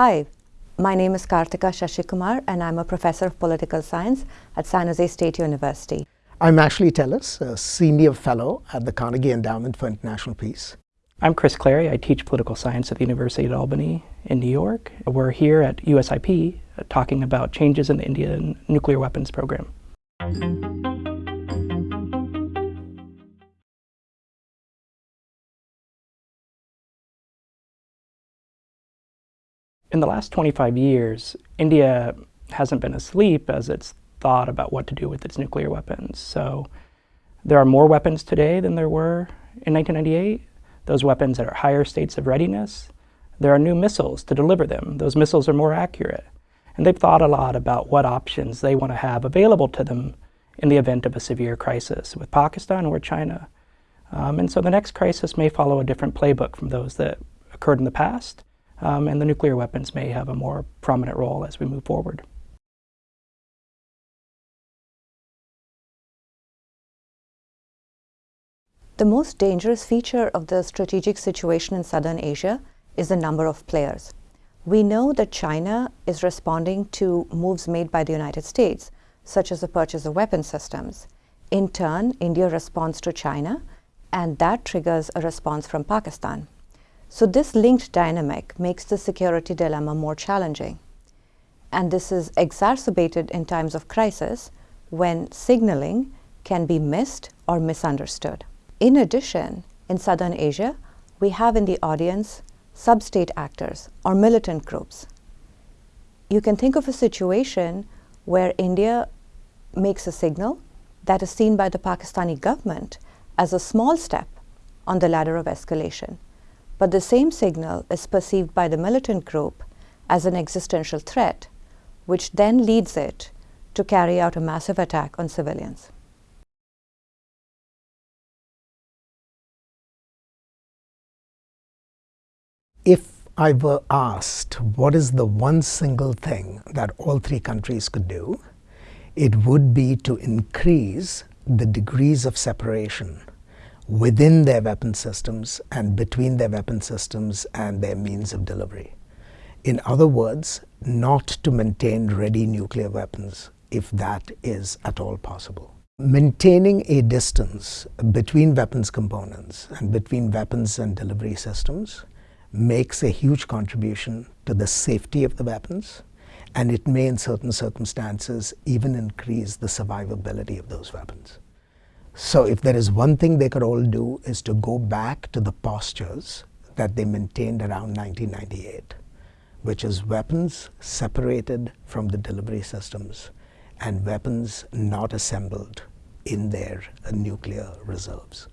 Hi, my name is Karthika Sasikumar and I'm a professor of political science at San Jose State University. I'm Ashley Tellis, a senior fellow at the Carnegie Endowment for International Peace. I'm Chris Clary. I teach political science at the University of Albany in New York. We're here at USIP uh, talking about changes in the Indian nuclear weapons program. In the last 25 years, India hasn't been asleep as it's thought about what to do with its nuclear weapons. So there are more weapons today than there were in 1998. Those weapons are higher states of readiness. There are new missiles to deliver them. Those missiles are more accurate. And they've thought a lot about what options they want to have available to them in the event of a severe crisis with Pakistan or China. Um, and so the next crisis may follow a different playbook from those that occurred in the past um, and the nuclear weapons may have a more prominent role as we move forward. The most dangerous feature of the strategic situation in southern Asia is the number of players. We know that China is responding to moves made by the United States, such as the purchase of weapon systems. In turn, India responds to China, and that triggers a response from Pakistan. So this linked dynamic makes the security dilemma more challenging. And this is exacerbated in times of crisis when signaling can be missed or misunderstood. In addition, in Southern Asia, we have in the audience sub-state actors or militant groups. You can think of a situation where India makes a signal that is seen by the Pakistani government as a small step on the ladder of escalation but the same signal is perceived by the militant group as an existential threat, which then leads it to carry out a massive attack on civilians. If I were asked what is the one single thing that all three countries could do, it would be to increase the degrees of separation within their weapon systems and between their weapon systems and their means of delivery. In other words, not to maintain ready nuclear weapons if that is at all possible. Maintaining a distance between weapons components and between weapons and delivery systems makes a huge contribution to the safety of the weapons and it may in certain circumstances even increase the survivability of those weapons. So if there is one thing they could all do is to go back to the postures that they maintained around 1998, which is weapons separated from the delivery systems and weapons not assembled in their nuclear reserves.